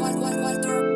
Walter